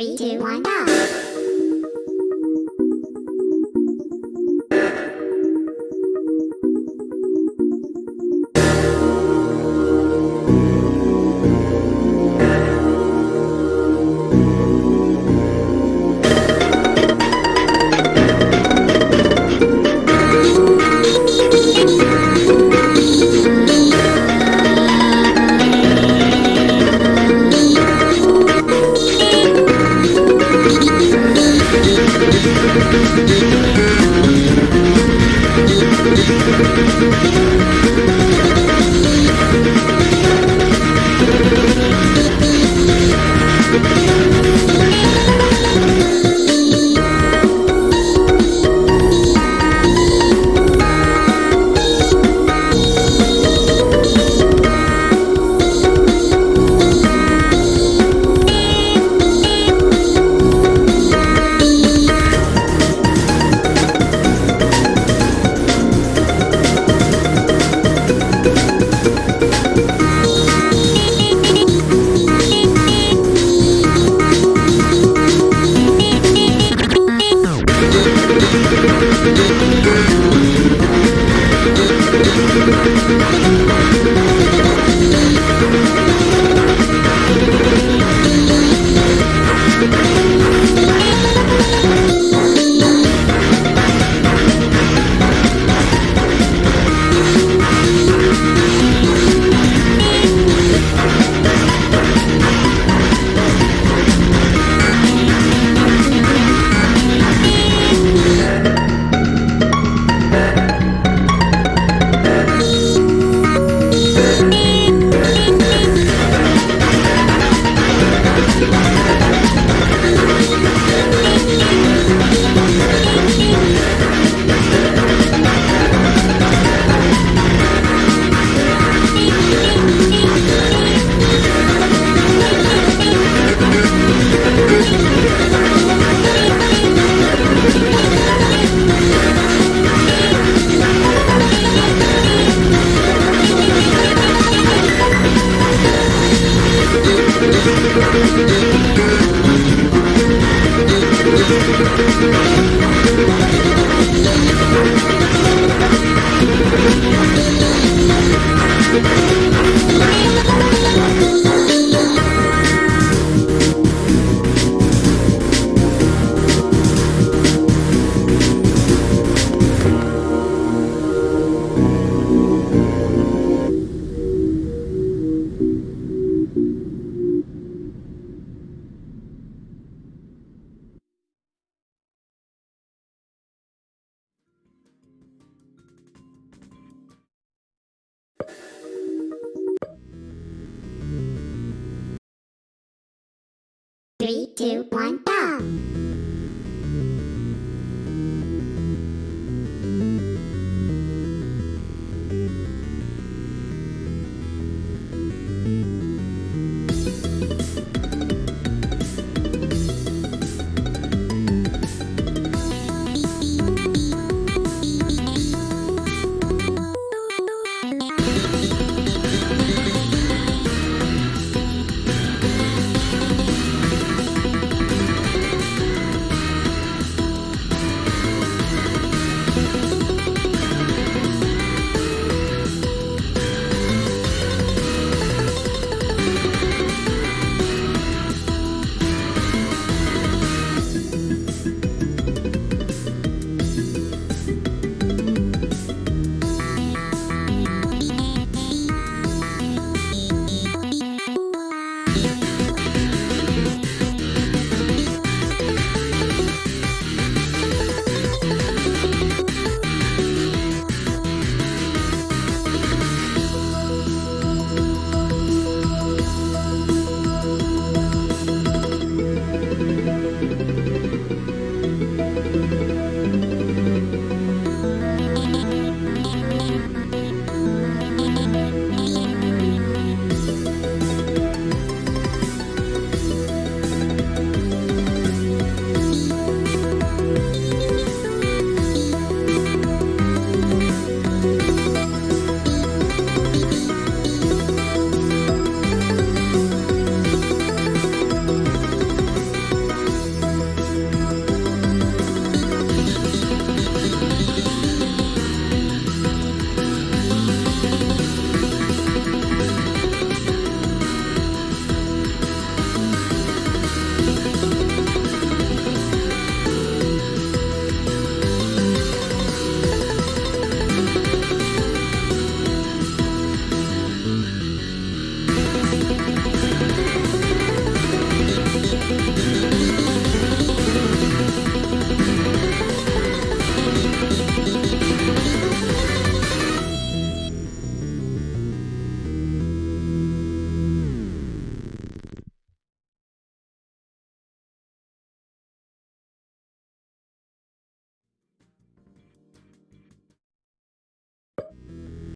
Three, two, one, go. Three, two, one,